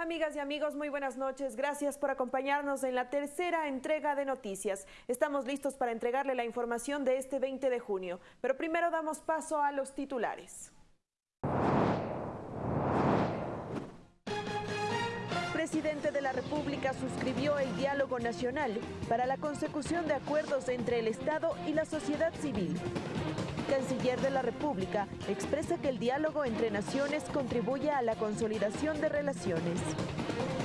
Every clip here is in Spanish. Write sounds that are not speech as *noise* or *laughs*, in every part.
Amigas y amigos, muy buenas noches. Gracias por acompañarnos en la tercera entrega de noticias. Estamos listos para entregarle la información de este 20 de junio, pero primero damos paso a los titulares. presidente de la República suscribió el diálogo nacional para la consecución de acuerdos entre el Estado y la sociedad civil. Canciller de la República expresa que el diálogo entre naciones contribuye a la consolidación de relaciones.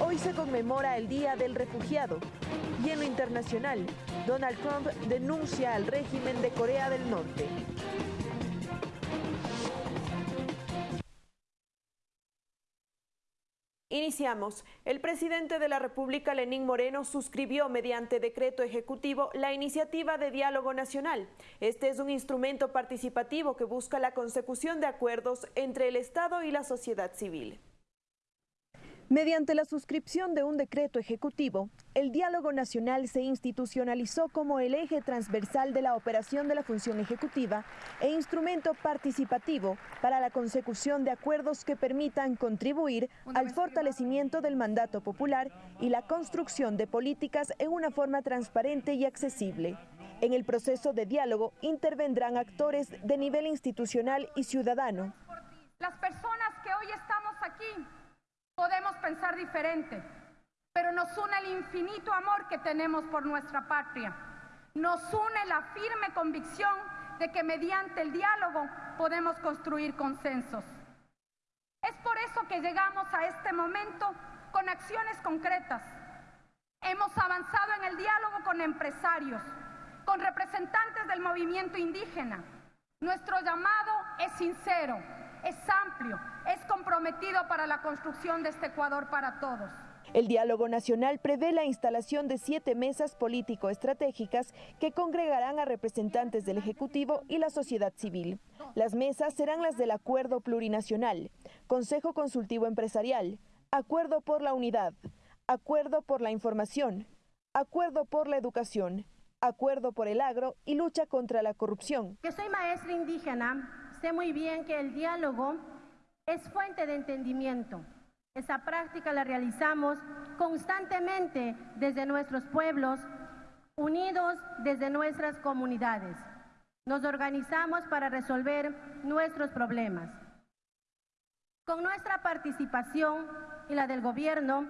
Hoy se conmemora el Día del Refugiado y en lo internacional, Donald Trump denuncia al régimen de Corea del Norte. Iniciamos. El presidente de la República, Lenín Moreno, suscribió mediante decreto ejecutivo la iniciativa de diálogo nacional. Este es un instrumento participativo que busca la consecución de acuerdos entre el Estado y la sociedad civil. Mediante la suscripción de un decreto ejecutivo, el diálogo nacional se institucionalizó como el eje transversal de la operación de la función ejecutiva e instrumento participativo para la consecución de acuerdos que permitan contribuir al fortalecimiento del mandato popular y la construcción de políticas en una forma transparente y accesible. En el proceso de diálogo intervendrán actores de nivel institucional y ciudadano. Las personas que hoy estamos aquí Podemos pensar diferente, pero nos une el infinito amor que tenemos por nuestra patria. Nos une la firme convicción de que mediante el diálogo podemos construir consensos. Es por eso que llegamos a este momento con acciones concretas. Hemos avanzado en el diálogo con empresarios, con representantes del movimiento indígena. Nuestro llamado es sincero, es amplio, es comprometido para la construcción de este Ecuador para todos. El diálogo nacional prevé la instalación de siete mesas político-estratégicas que congregarán a representantes del Ejecutivo y la sociedad civil. Las mesas serán las del Acuerdo Plurinacional, Consejo Consultivo Empresarial, Acuerdo por la Unidad, Acuerdo por la Información, Acuerdo por la Educación, Acuerdo por el Agro y Lucha contra la Corrupción. Que soy maestra indígena sé muy bien que el diálogo es fuente de entendimiento. Esa práctica la realizamos constantemente desde nuestros pueblos, unidos desde nuestras comunidades. Nos organizamos para resolver nuestros problemas. Con nuestra participación y la del gobierno,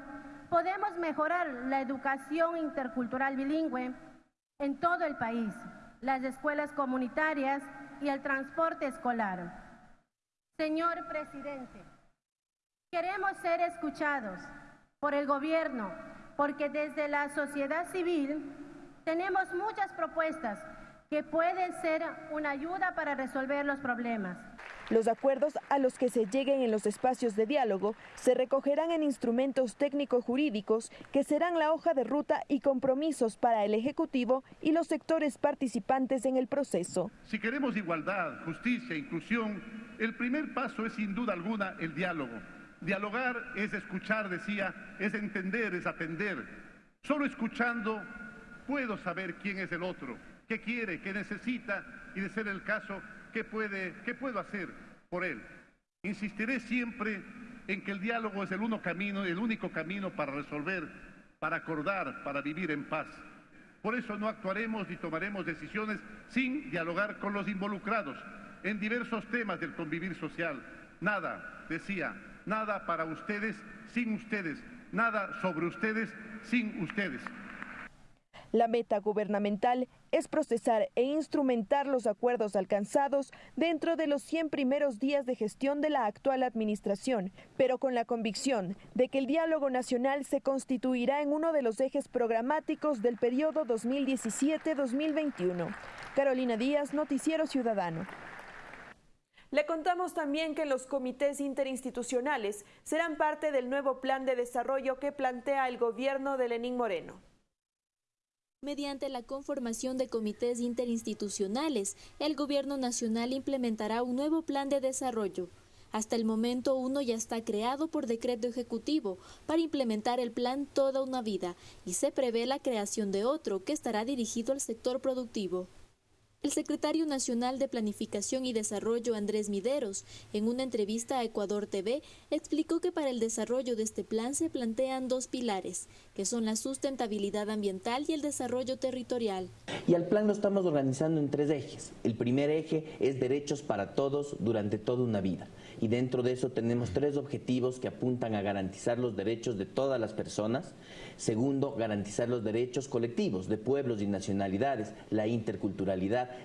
podemos mejorar la educación intercultural bilingüe en todo el país, las escuelas comunitarias y el transporte escolar. Señor presidente, queremos ser escuchados por el gobierno porque desde la sociedad civil tenemos muchas propuestas que pueden ser una ayuda para resolver los problemas. Los acuerdos a los que se lleguen en los espacios de diálogo se recogerán en instrumentos técnico-jurídicos que serán la hoja de ruta y compromisos para el Ejecutivo y los sectores participantes en el proceso. Si queremos igualdad, justicia, inclusión, el primer paso es sin duda alguna el diálogo. Dialogar es escuchar, decía, es entender, es atender. Solo escuchando puedo saber quién es el otro qué quiere, qué necesita y de ser el caso, qué, puede, qué puedo hacer por él. Insistiré siempre en que el diálogo es el, uno camino, el único camino para resolver, para acordar, para vivir en paz. Por eso no actuaremos ni tomaremos decisiones sin dialogar con los involucrados en diversos temas del convivir social. Nada, decía, nada para ustedes sin ustedes, nada sobre ustedes sin ustedes. La meta gubernamental es procesar e instrumentar los acuerdos alcanzados dentro de los 100 primeros días de gestión de la actual administración, pero con la convicción de que el diálogo nacional se constituirá en uno de los ejes programáticos del periodo 2017-2021. Carolina Díaz, Noticiero Ciudadano. Le contamos también que los comités interinstitucionales serán parte del nuevo plan de desarrollo que plantea el gobierno de Lenín Moreno mediante la conformación de comités interinstitucionales, el Gobierno Nacional implementará un nuevo plan de desarrollo. Hasta el momento uno ya está creado por decreto ejecutivo para implementar el plan Toda una Vida y se prevé la creación de otro que estará dirigido al sector productivo. El secretario nacional de Planificación y Desarrollo, Andrés Mideros, en una entrevista a Ecuador TV, explicó que para el desarrollo de este plan se plantean dos pilares, que son la sustentabilidad ambiental y el desarrollo territorial. Y al plan lo estamos organizando en tres ejes. El primer eje es derechos para todos durante toda una vida. Y dentro de eso tenemos tres objetivos que apuntan a garantizar los derechos de todas las personas. Segundo, garantizar los derechos colectivos de pueblos y nacionalidades, la interculturalidad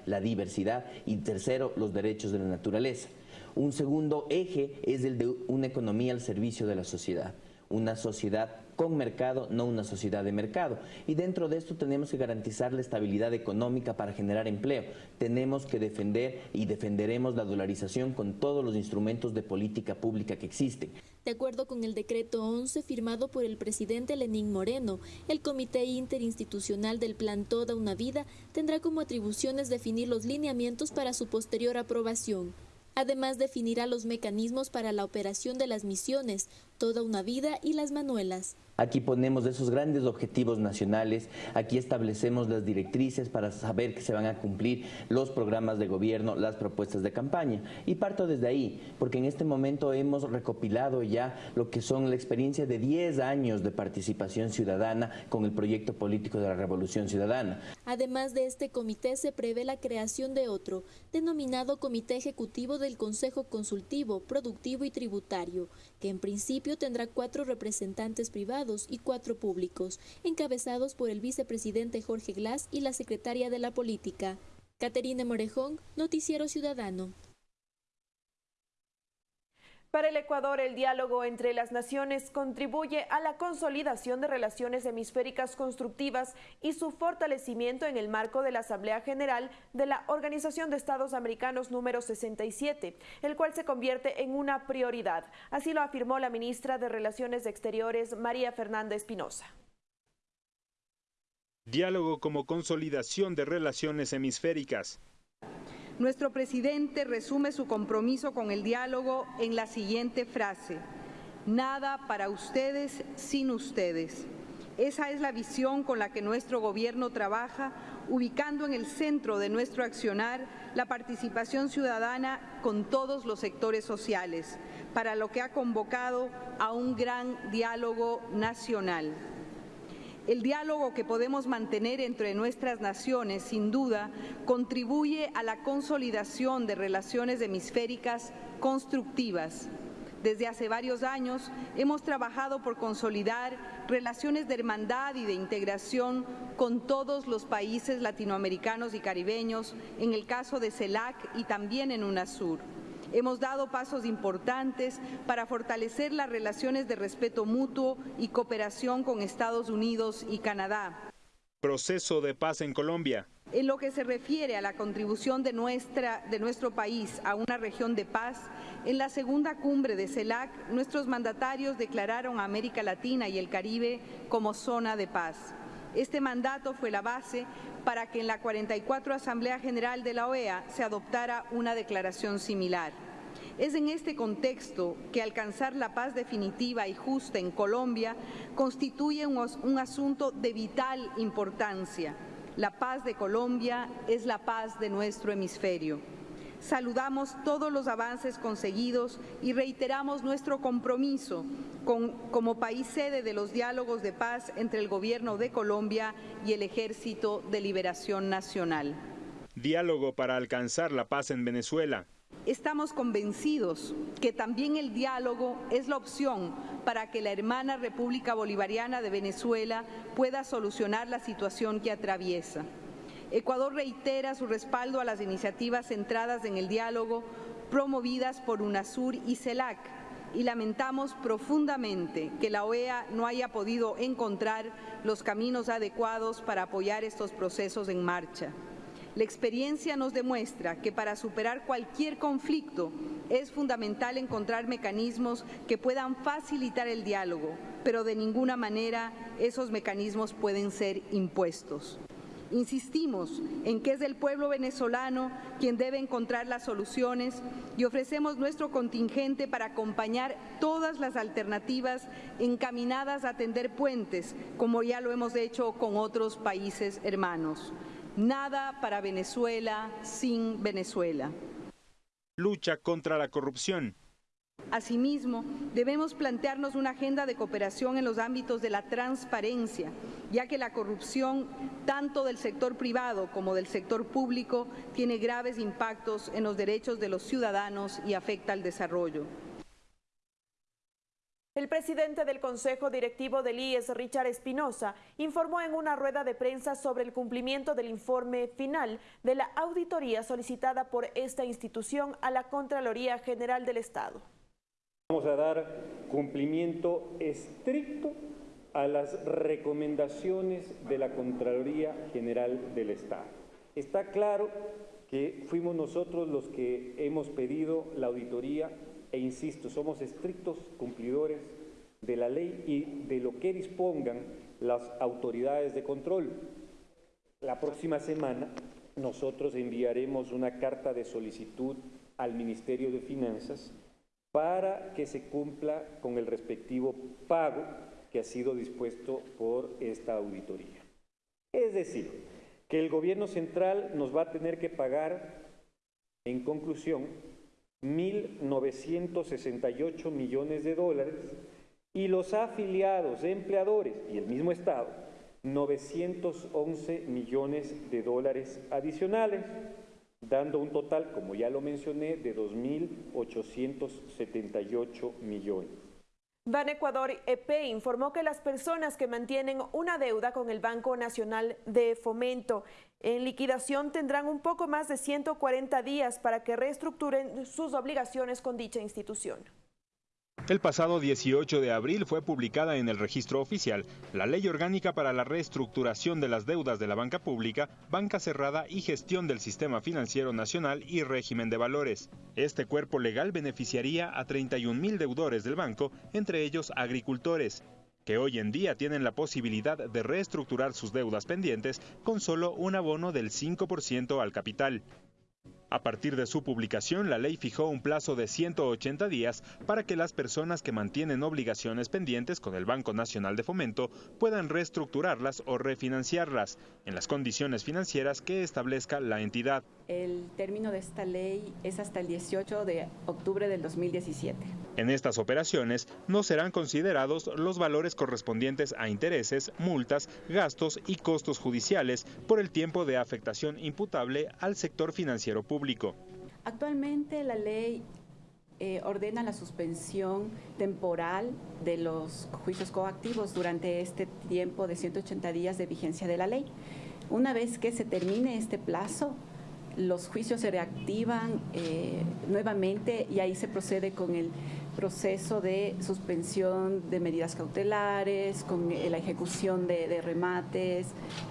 la diversidad y tercero, los derechos de la naturaleza. Un segundo eje es el de una economía al servicio de la sociedad, una sociedad con mercado, no una sociedad de mercado. Y dentro de esto tenemos que garantizar la estabilidad económica para generar empleo. Tenemos que defender y defenderemos la dolarización con todos los instrumentos de política pública que existen. De acuerdo con el decreto 11 firmado por el presidente Lenín Moreno, el Comité Interinstitucional del Plan Toda una Vida tendrá como atribuciones definir los lineamientos para su posterior aprobación. Además, definirá los mecanismos para la operación de las misiones, Toda una Vida y las Manuelas. Aquí ponemos esos grandes objetivos nacionales, aquí establecemos las directrices para saber que se van a cumplir los programas de gobierno, las propuestas de campaña. Y parto desde ahí, porque en este momento hemos recopilado ya lo que son la experiencia de 10 años de participación ciudadana con el proyecto político de la Revolución Ciudadana. Además de este comité se prevé la creación de otro, denominado Comité Ejecutivo del Consejo Consultivo, Productivo y Tributario, que en principio tendrá cuatro representantes privados y cuatro públicos, encabezados por el vicepresidente Jorge Glass y la secretaria de la Política. Caterina Morejón, Noticiero Ciudadano. Para el Ecuador, el diálogo entre las naciones contribuye a la consolidación de relaciones hemisféricas constructivas y su fortalecimiento en el marco de la Asamblea General de la Organización de Estados Americanos número 67, el cual se convierte en una prioridad. Así lo afirmó la ministra de Relaciones Exteriores, María Fernanda Espinosa. Diálogo como consolidación de relaciones hemisféricas. Nuestro presidente resume su compromiso con el diálogo en la siguiente frase, nada para ustedes sin ustedes. Esa es la visión con la que nuestro gobierno trabaja, ubicando en el centro de nuestro accionar la participación ciudadana con todos los sectores sociales, para lo que ha convocado a un gran diálogo nacional. El diálogo que podemos mantener entre nuestras naciones, sin duda, contribuye a la consolidación de relaciones hemisféricas constructivas. Desde hace varios años hemos trabajado por consolidar relaciones de hermandad y de integración con todos los países latinoamericanos y caribeños, en el caso de CELAC y también en UNASUR. Hemos dado pasos importantes para fortalecer las relaciones de respeto mutuo y cooperación con Estados Unidos y Canadá. Proceso de paz en Colombia. En lo que se refiere a la contribución de, nuestra, de nuestro país a una región de paz, en la segunda cumbre de CELAC, nuestros mandatarios declararon a América Latina y el Caribe como zona de paz. Este mandato fue la base para que en la 44 Asamblea General de la OEA se adoptara una declaración similar. Es en este contexto que alcanzar la paz definitiva y justa en Colombia constituye un, un, asunto de vital importancia. La paz de Colombia es la paz de nuestro hemisferio. Saludamos todos los avances conseguidos y reiteramos nuestro compromiso con, como país sede de los diálogos de paz entre el Gobierno de Colombia y el Ejército de Liberación Nacional. Diálogo para alcanzar la paz en Venezuela. Estamos convencidos que también el diálogo es la opción para que la hermana República Bolivariana de Venezuela pueda solucionar la situación que atraviesa. Ecuador reitera su respaldo a las iniciativas centradas en el diálogo promovidas por UNASUR y CELAC y lamentamos profundamente que la OEA no haya podido encontrar los caminos adecuados para apoyar estos procesos en marcha. La experiencia nos demuestra que para superar cualquier conflicto es fundamental encontrar mecanismos que puedan facilitar el diálogo, pero de ninguna manera esos mecanismos pueden ser impuestos. Insistimos en que es el pueblo venezolano quien debe encontrar las soluciones y ofrecemos nuestro contingente para acompañar todas las alternativas encaminadas a tender puentes, como ya lo hemos hecho con otros países hermanos. Nada para Venezuela sin Venezuela. Lucha contra la corrupción. Asimismo, debemos plantearnos una agenda de cooperación en los ámbitos de la transparencia, ya que la corrupción, tanto del sector privado como del sector público, tiene graves impactos en los derechos de los ciudadanos y afecta al desarrollo. El presidente del Consejo Directivo del IES, Richard Espinosa, informó en una rueda de prensa sobre el cumplimiento del informe final de la auditoría solicitada por esta institución a la Contraloría General del Estado. Vamos a dar cumplimiento estricto a las recomendaciones de la Contraloría General del Estado. Está claro que fuimos nosotros los que hemos pedido la auditoría e insisto, somos estrictos cumplidores de la ley y de lo que dispongan las autoridades de control. La próxima semana nosotros enviaremos una carta de solicitud al Ministerio de Finanzas para que se cumpla con el respectivo pago que ha sido dispuesto por esta auditoría. Es decir, que el gobierno central nos va a tener que pagar, en conclusión, 1.968 millones de dólares y los afiliados, empleadores y el mismo Estado, 911 millones de dólares adicionales dando un total, como ya lo mencioné, de 2.878 millones. Ban Ecuador EP informó que las personas que mantienen una deuda con el Banco Nacional de Fomento en liquidación tendrán un poco más de 140 días para que reestructuren sus obligaciones con dicha institución. El pasado 18 de abril fue publicada en el registro oficial la Ley Orgánica para la Reestructuración de las Deudas de la Banca Pública, Banca Cerrada y Gestión del Sistema Financiero Nacional y Régimen de Valores. Este cuerpo legal beneficiaría a 31 mil deudores del banco, entre ellos agricultores, que hoy en día tienen la posibilidad de reestructurar sus deudas pendientes con solo un abono del 5% al capital. A partir de su publicación, la ley fijó un plazo de 180 días para que las personas que mantienen obligaciones pendientes con el Banco Nacional de Fomento puedan reestructurarlas o refinanciarlas en las condiciones financieras que establezca la entidad. El término de esta ley es hasta el 18 de octubre del 2017. En estas operaciones no serán considerados los valores correspondientes a intereses, multas, gastos y costos judiciales por el tiempo de afectación imputable al sector financiero público. Actualmente la ley eh, ordena la suspensión temporal de los juicios coactivos durante este tiempo de 180 días de vigencia de la ley. Una vez que se termine este plazo, los juicios se reactivan eh, nuevamente y ahí se procede con el proceso de suspensión de medidas cautelares, con la ejecución de, remates,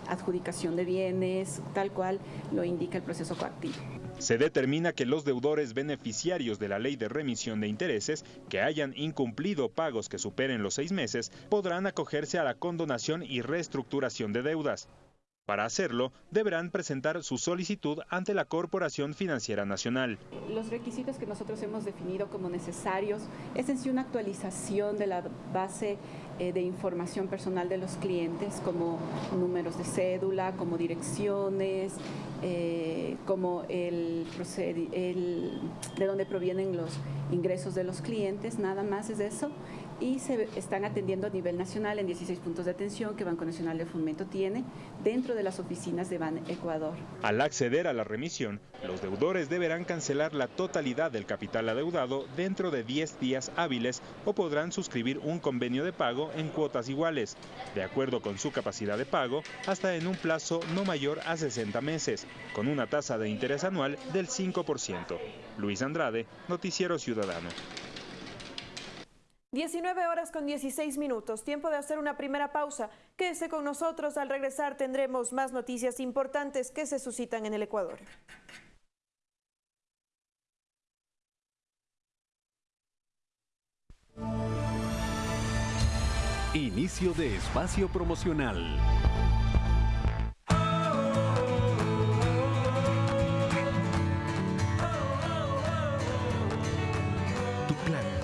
adjudicación de bienes, tal cual lo indica el proceso coactivo. Se determina que los deudores beneficiarios de la ley de remisión de intereses que hayan incumplido pagos que superen los seis meses podrán acogerse a la condonación y reestructuración de deudas. Para hacerlo, deberán presentar su solicitud ante la Corporación Financiera Nacional. Los requisitos que nosotros hemos definido como necesarios es en sí una actualización de la base eh, de información personal de los clientes, como números de cédula, como direcciones, eh, como el, el, de dónde provienen los ingresos de los clientes, nada más es eso y se están atendiendo a nivel nacional en 16 puntos de atención que Banco Nacional de Fomento tiene dentro de las oficinas de Ban Ecuador. Al acceder a la remisión, los deudores deberán cancelar la totalidad del capital adeudado dentro de 10 días hábiles o podrán suscribir un convenio de pago en cuotas iguales, de acuerdo con su capacidad de pago, hasta en un plazo no mayor a 60 meses, con una tasa de interés anual del 5%. Luis Andrade, Noticiero Ciudadano. 19 horas con 16 minutos, tiempo de hacer una primera pausa. Quédese con nosotros, al regresar tendremos más noticias importantes que se suscitan en el Ecuador. Inicio de espacio promocional.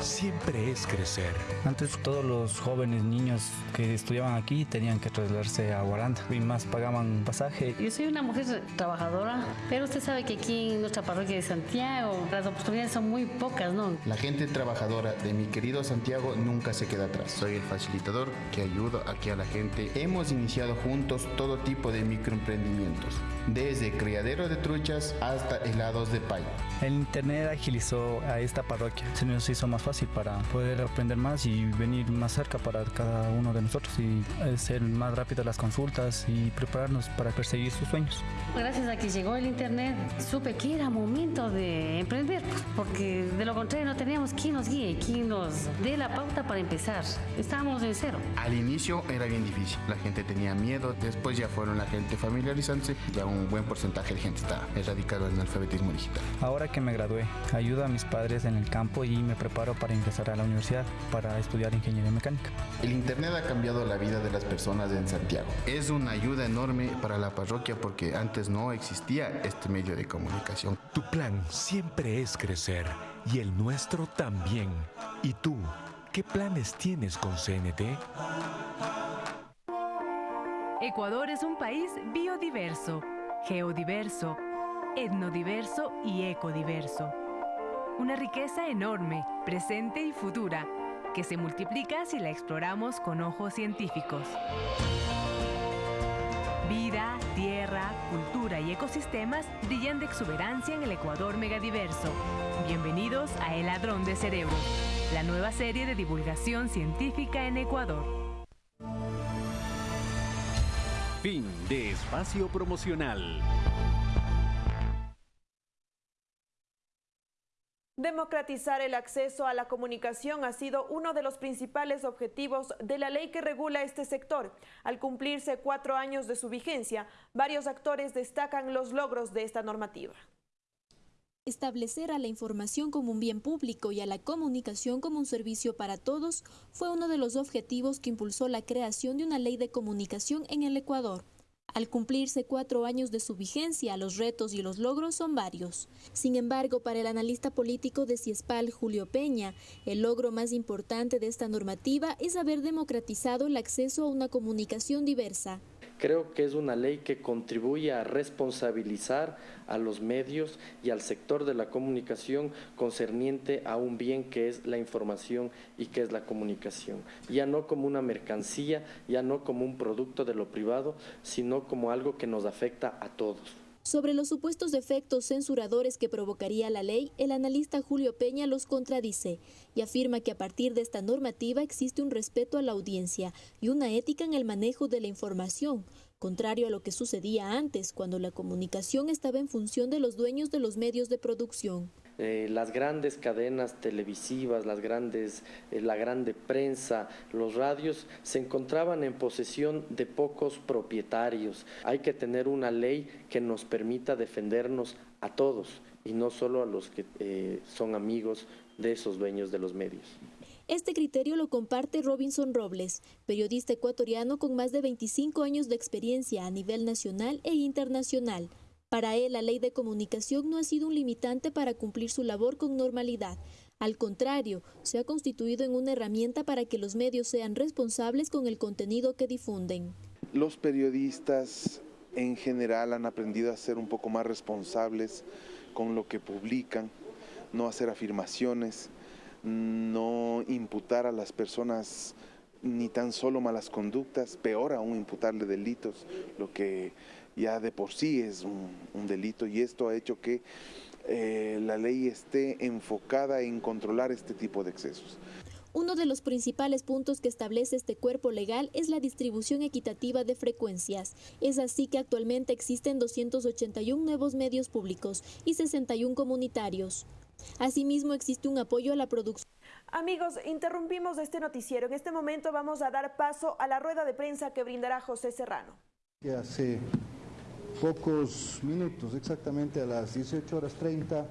Siempre es crecer. Antes todos los jóvenes niños que estudiaban aquí tenían que trasladarse a Guaranda y más pagaban pasaje. Yo soy una mujer trabajadora, pero usted sabe que aquí en nuestra parroquia de Santiago las oportunidades son muy pocas, ¿no? La gente trabajadora de mi querido Santiago nunca se queda atrás. Soy el facilitador que ayuda aquí a la gente. Hemos iniciado juntos todo tipo de microemprendimientos, desde criadero de truchas hasta helados de pay. El internet agilizó a esta parroquia. Se nos hizo más fácil para poder aprender más y venir más cerca para cada uno de nosotros y ser más rápido las consultas y prepararnos para perseguir sus sueños. Gracias a que llegó el internet, supe que era momento de emprender, porque de lo contrario no teníamos quien nos guíe, quien nos dé la pauta para empezar. Estábamos en cero. Al inicio era bien difícil, la gente tenía miedo, después ya fueron la gente familiarizándose, ya un buen porcentaje de gente está erradicado en el alfabetismo digital. Ahora que me gradué, ayudo a mis padres en el campo y me preparo para ingresar a la universidad para estudiar ingeniería mecánica. El internet ha cambiado la vida de las personas en Santiago. Es una ayuda enorme para la parroquia porque antes no existía este medio de comunicación. Tu plan siempre es crecer y el nuestro también. ¿Y tú? ¿Qué planes tienes con CNT? Ecuador es un país biodiverso, geodiverso, etnodiverso y ecodiverso. Una riqueza enorme, presente y futura, que se multiplica si la exploramos con ojos científicos. Vida, tierra, cultura y ecosistemas brillan de exuberancia en el Ecuador megadiverso. Bienvenidos a El Ladrón de Cerebro, la nueva serie de divulgación científica en Ecuador. Fin de espacio promocional. Democratizar el acceso a la comunicación ha sido uno de los principales objetivos de la ley que regula este sector. Al cumplirse cuatro años de su vigencia, varios actores destacan los logros de esta normativa. Establecer a la información como un bien público y a la comunicación como un servicio para todos fue uno de los objetivos que impulsó la creación de una ley de comunicación en el Ecuador. Al cumplirse cuatro años de su vigencia, los retos y los logros son varios. Sin embargo, para el analista político de CIESPAL, Julio Peña, el logro más importante de esta normativa es haber democratizado el acceso a una comunicación diversa. Creo que es una ley que contribuye a responsabilizar a los medios y al sector de la comunicación concerniente a un bien que es la información y que es la comunicación. Ya no como una mercancía, ya no como un producto de lo privado, sino como algo que nos afecta a todos. Sobre los supuestos efectos censuradores que provocaría la ley, el analista Julio Peña los contradice y afirma que a partir de esta normativa existe un respeto a la audiencia y una ética en el manejo de la información, contrario a lo que sucedía antes, cuando la comunicación estaba en función de los dueños de los medios de producción. Eh, las grandes cadenas televisivas, las grandes, eh, la grande prensa, los radios, se encontraban en posesión de pocos propietarios. Hay que tener una ley que nos permita defendernos a todos y no solo a los que eh, son amigos de esos dueños de los medios. Este criterio lo comparte Robinson Robles, periodista ecuatoriano con más de 25 años de experiencia a nivel nacional e internacional. Para él, la ley de comunicación no ha sido un limitante para cumplir su labor con normalidad. Al contrario, se ha constituido en una herramienta para que los medios sean responsables con el contenido que difunden. Los periodistas en general han aprendido a ser un poco más responsables con lo que publican, no hacer afirmaciones, no imputar a las personas ni tan solo malas conductas, peor aún imputarle delitos, lo que ya de por sí es un, delito y esto ha hecho que eh, la ley esté enfocada en controlar este tipo de excesos. Uno de los principales puntos que establece este cuerpo legal es la distribución equitativa de frecuencias. Es así que actualmente existen 281 nuevos medios públicos y 61 comunitarios. Asimismo, existe un apoyo a la producción. Amigos, interrumpimos este noticiero. En este momento vamos a dar paso a la rueda de prensa que brindará José Serrano. Hace pocos minutos, exactamente a las 18 horas 30,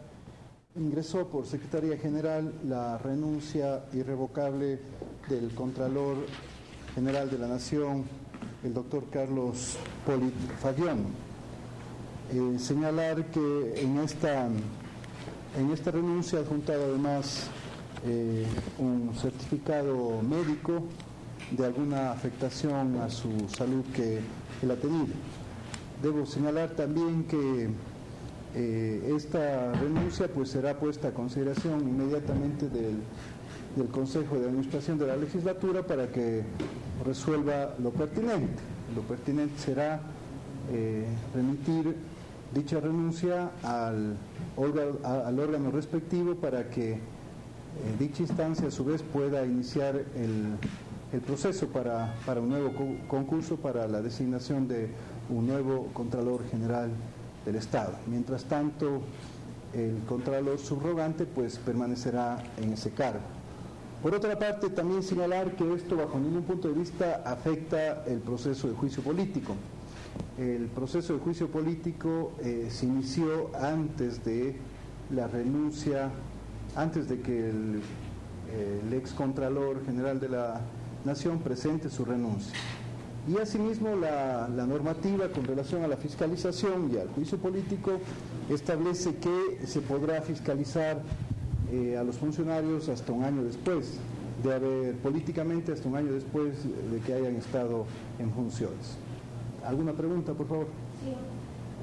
ingresó por Secretaría General la renuncia irrevocable del Contralor General de la Nación, el doctor Carlos Polit Fallón. Eh, señalar que en esta, en esta renuncia ha adjuntado además eh, un certificado médico de alguna afectación a su salud que él ha tenido. Debo señalar también que eh, esta renuncia pues será puesta a consideración inmediatamente del, Consejo de Administración de la Legislatura para que resuelva lo pertinente. Lo pertinente será eh, remitir dicha renuncia al, órgano respectivo para que eh, dicha instancia a su vez pueda iniciar el, el proceso para, para, un nuevo concurso para la designación de un nuevo Contralor General del Estado. Mientras tanto, el Contralor subrogante pues permanecerá en ese cargo. Por otra parte, también señalar que esto bajo ningún punto de vista afecta el proceso de juicio político. El proceso de juicio político eh, se inició antes de la renuncia, antes de que el, el ex Contralor General de la Nación presente su renuncia. Y asimismo la, normativa con relación a la fiscalización y al juicio político establece que se podrá fiscalizar eh, a los funcionarios hasta un año después de haber, políticamente hasta un año después de que hayan estado en funciones. ¿Alguna pregunta, por favor? Sí,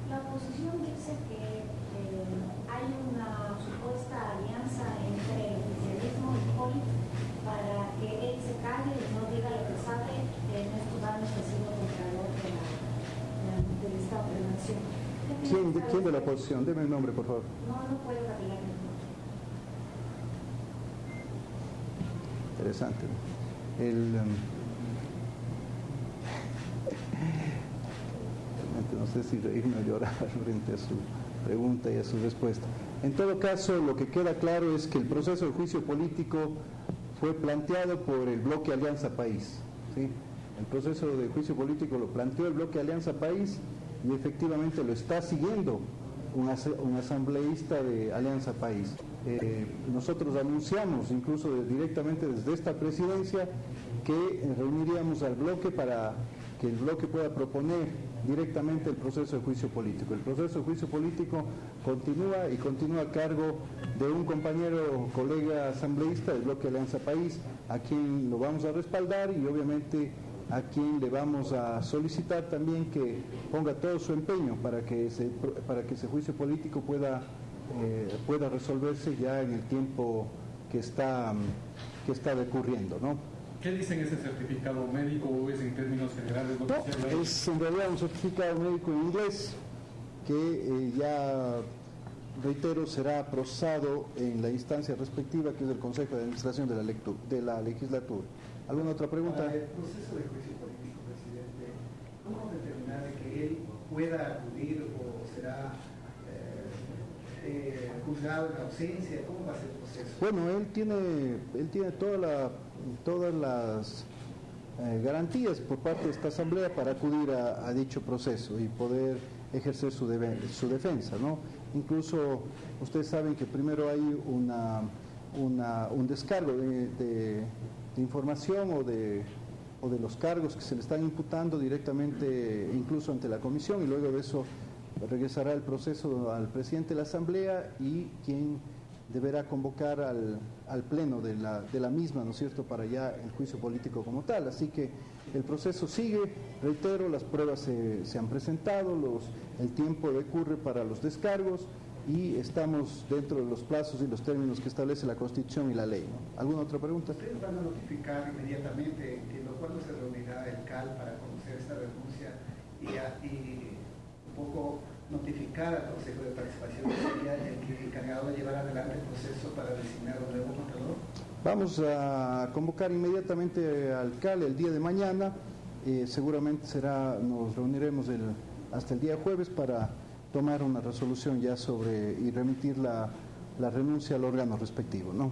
la oposición dice que eh, hay una supuesta alianza entre el oficialismo y POLI para que él se calle y no diga lo que sabe en estos años que ha sido Contralor de la, del ¿Quién de, ¿Quién de la oposición? Deme el nombre, por favor. No, no puedo Interesante. El, um, *laughs* no sé si reírme o llorar *laughs* frente a su pregunta y a su respuesta. En todo caso, lo que queda claro es que el proceso de juicio político fue planteado por el bloque Alianza País. ¿sí? El proceso de juicio político lo planteó el bloque Alianza País y efectivamente lo está siguiendo un, asambleísta de Alianza País. Eh, nosotros anunciamos incluso directamente desde esta presidencia que reuniríamos al bloque para que el bloque pueda proponer directamente el proceso de juicio político. El proceso de juicio político continúa y continúa a cargo de un compañero, colega asambleísta del bloque Alianza País, a quien lo vamos a respaldar y obviamente a quien le vamos a solicitar también que ponga todo su empeño para que ese, para que ese juicio político pueda, eh, pueda resolverse ya en el tiempo que está, que está decurriendo. ¿no? ¿Qué dice ese certificado médico o es en términos generales? es en realidad un certificado médico en inglés que eh, ya, reitero, será procesado en la instancia respectiva que es el Consejo de Administración de la, de la Legislatura. ¿Alguna otra pregunta? el proceso de juicio político, presidente, ¿cómo determinar que él pueda acudir o será eh, eh, juzgado en ausencia? ¿Cómo va a ser el proceso? Bueno, él tiene, él tiene toda la todas las eh, garantías por parte de esta Asamblea para acudir a, dicho proceso y poder ejercer su, su defensa. ¿no? Incluso ustedes saben que primero hay una, un descargo de, información o de, o de los cargos que se le están imputando directamente incluso ante la comisión y luego de eso regresará el proceso al presidente de la Asamblea y quien deberá convocar al, al pleno de la, de la, misma, ¿no es cierto?, para ya el juicio político como tal. Así que el proceso sigue, reitero, las pruebas se, se han presentado, los, el tiempo decurre para los descargos y estamos dentro de los plazos y los términos que establece la Constitución y la ley. ¿Alguna otra pregunta? Ustedes van a notificar inmediatamente, entiendo, cuándo se reunirá el CAL para conocer esta renuncia y, y un poco notificar al Consejo de Participación sería el que encargado de llevar adelante el proceso para designar un nuevo contador? Vamos a convocar inmediatamente al CAL el día de mañana. Eh, seguramente será, nos reuniremos el, hasta el día jueves para tomar una resolución ya sobre y remitir la, la renuncia al órgano respectivo. ¿no?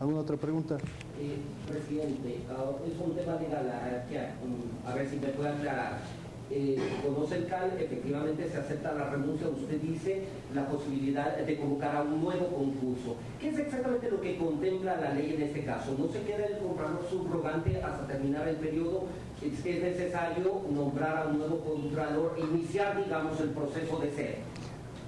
¿Alguna otra pregunta? Eh, presidente, ah, es un tema de la jerarquía, a ver si me puede aclarar eh, conoce el CAL, efectivamente se acepta la renuncia, usted dice la posibilidad de convocar a un nuevo concurso. ¿Qué es exactamente lo que contempla la ley en este caso? ¿No se queda el comprador subrogante hasta terminar el periodo? ¿Es, necesario nombrar a un nuevo contralor, iniciar, digamos, el proceso de ser?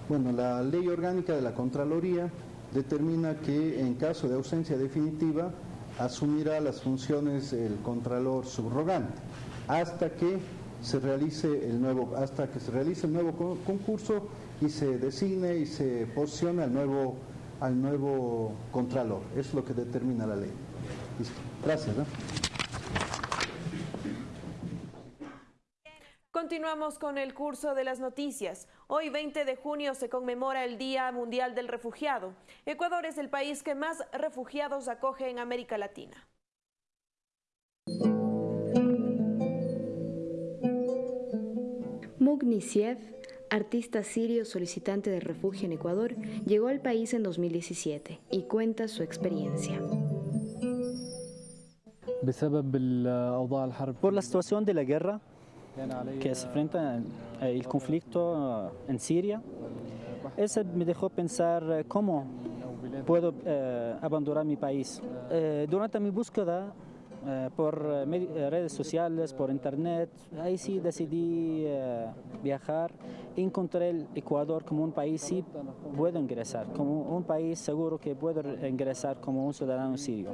Bueno, la ley orgánica de la Contraloría determina que en caso de ausencia definitiva asumirá las funciones el contralor subrogante hasta que se realice el nuevo hasta que se realice el nuevo concurso y se designe y se posicione al nuevo al nuevo contralor. Es lo que determina la ley. Listo. Gracias. Continuamos con el curso de las noticias. Hoy 20 de junio se conmemora el Día Mundial del Refugiado. Ecuador es el país que más refugiados acoge en América Latina. Mugnisiev, artista sirio solicitante de refugio en Ecuador, llegó al país en 2017 y cuenta su experiencia. Por la situación de la guerra, que se enfrenta el conflicto en Siria, eso me dejó pensar cómo puedo eh, abandonar mi país. Eh, durante mi búsqueda eh, por redes sociales, por internet, ahí sí decidí viajar. Encontré el Ecuador como un país sí puedo ingresar, como un país seguro que puedo ingresar como un ciudadano sirio.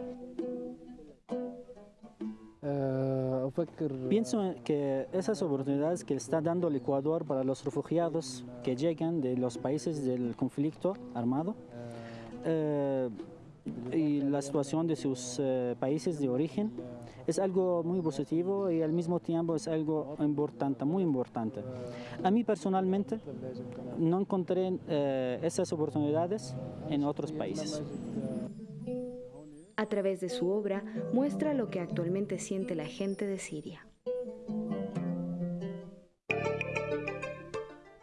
Pienso que esas oportunidades que está dando el Ecuador para los refugiados que llegan de los países del conflicto armado eh, y la situación de sus eh, países de origen es algo muy positivo y al mismo tiempo es algo importante, muy importante. A mí personalmente no encontré eh, esas oportunidades en otros países. A través de su obra muestra lo que actualmente siente la gente de Siria.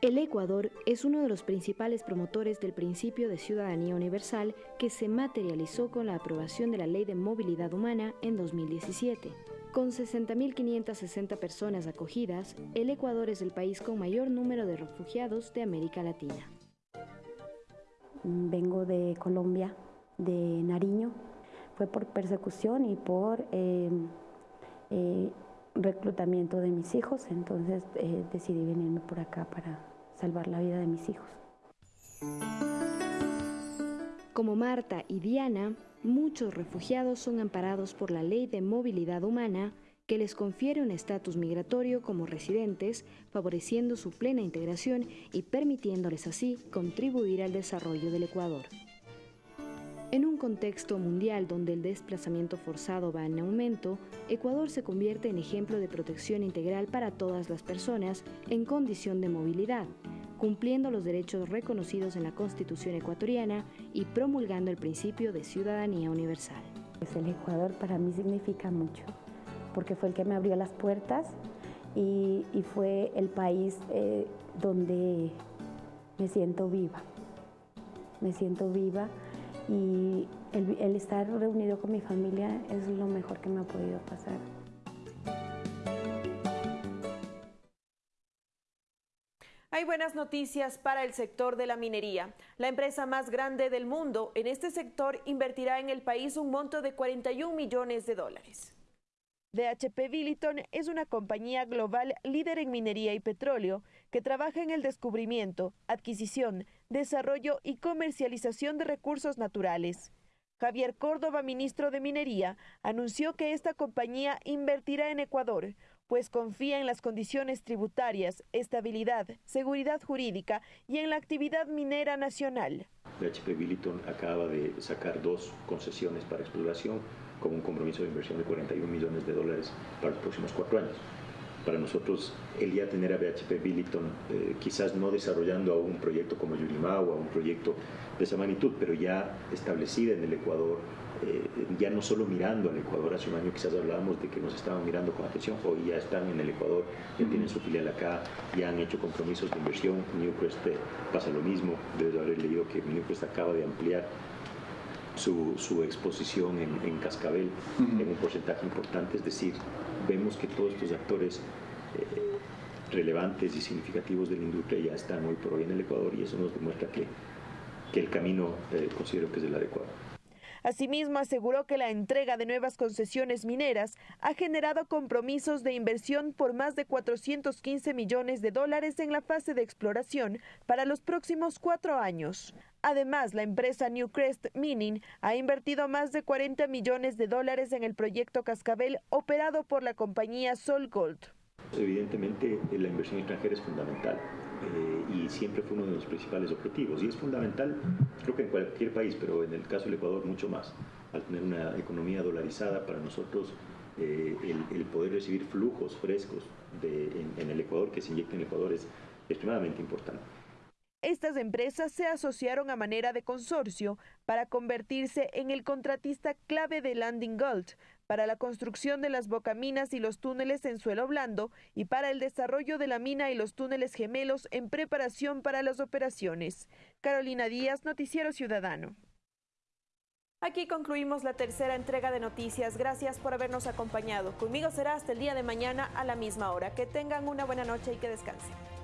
El Ecuador es uno de los principales promotores del principio de ciudadanía universal que se materializó con la aprobación de la Ley de Movilidad Humana en 2017. Con 60.560 personas acogidas, el Ecuador es el país con mayor número de refugiados de América Latina. Vengo de Colombia, de Nariño, fue por persecución y por em, eh, reclutamiento de mis hijos, entonces eh, decidí venirme por acá para salvar la vida de mis hijos. Como Marta y Diana, muchos refugiados son amparados por la Ley de Movilidad Humana que les confiere un estatus migratorio como residentes, favoreciendo su plena integración y permitiéndoles así contribuir al desarrollo del Ecuador. En un contexto mundial donde el desplazamiento forzado va en aumento, Ecuador se convierte en ejemplo de protección integral para todas las personas en condición de movilidad, cumpliendo los derechos reconocidos en la Constitución ecuatoriana y promulgando el principio de ciudadanía universal. Pues el Ecuador para mí significa mucho, porque fue el que me abrió las puertas y, fue el país eh, donde me siento viva. Me siento viva y el, estar reunido con mi familia es lo mejor que me ha podido pasar. Hay buenas noticias para el sector de la minería. La empresa más grande del mundo en este sector invertirá en el país un monto de 41 millones de dólares. DHP Billiton es una compañía global líder en minería y petróleo que trabaja en el descubrimiento, adquisición, desarrollo y comercialización de recursos naturales. Javier Córdoba, ministro de Minería, anunció que esta compañía invertirá en Ecuador, pues confía en las condiciones tributarias, estabilidad, seguridad jurídica y en la actividad minera nacional. DHP Billiton acaba de sacar dos concesiones para exploración con un compromiso de inversión de 41 millones de dólares para los próximos cuatro años. Para nosotros, el ya tener a BHP Billiton, eh, quizás no desarrollando aún un proyecto como Yurimau o un proyecto de esa magnitud, pero ya establecida en el Ecuador, eh, ya no solo mirando al Ecuador, hace un año quizás hablábamos de que nos estaban mirando con atención, hoy ya están en el Ecuador, ya tienen su filial acá, ya han hecho compromisos de inversión, Newcrest eh, pasa lo mismo, debes haber leído que Newcrest acaba de ampliar su, exposición en, Cascabel en un porcentaje importante, es decir, vemos que todos estos actores eh, relevantes y significativos de la industria ya están hoy por hoy en el Ecuador y eso nos demuestra que, que el camino eh, considero que es el adecuado. Asimismo, aseguró que la entrega de nuevas concesiones mineras ha generado compromisos de inversión por más de 415 millones de dólares en la fase de exploración para los próximos cuatro años. Además, la empresa Newcrest Mining ha invertido más de 40 millones de dólares en el proyecto Cascabel operado por la compañía Sol Gold. Evidentemente, la inversión extranjera es fundamental eh, y siempre fue uno de los principales objetivos. Y es fundamental, creo que en cualquier país, pero en el caso del Ecuador mucho más, al tener una economía dolarizada, para nosotros eh, el, poder recibir flujos frescos en, en, el Ecuador, que se inyecten en el Ecuador, es extremadamente importante. Estas empresas se asociaron a manera de consorcio para convertirse en el contratista clave de Landing Gold para la construcción de las bocaminas y los túneles en suelo blando y para el desarrollo de la mina y los túneles gemelos en preparación para las operaciones. Carolina Díaz, Noticiero Ciudadano. Aquí concluimos la tercera entrega de noticias. Gracias por habernos acompañado. Conmigo será hasta el día de mañana a la misma hora. Que tengan una buena noche y que descansen.